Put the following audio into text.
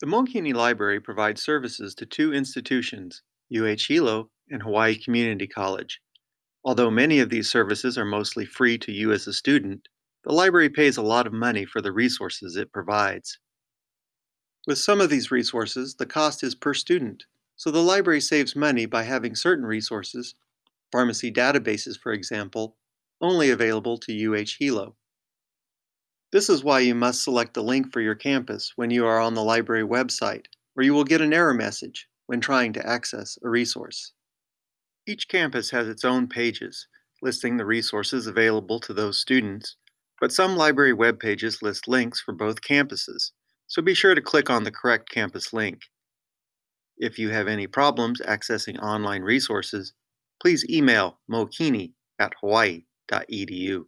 The Mookini Library provides services to two institutions, UH Hilo and Hawaii Community College. Although many of these services are mostly free to you as a student, the library pays a lot of money for the resources it provides. With some of these resources, the cost is per student, so the library saves money by having certain resources, pharmacy databases for example, only available to UH Hilo. This is why you must select the link for your campus when you are on the library website, or you will get an error message when trying to access a resource. Each campus has its own pages, listing the resources available to those students, but some library web pages list links for both campuses, so be sure to click on the correct campus link. If you have any problems accessing online resources, please email mookini at hawaii.edu.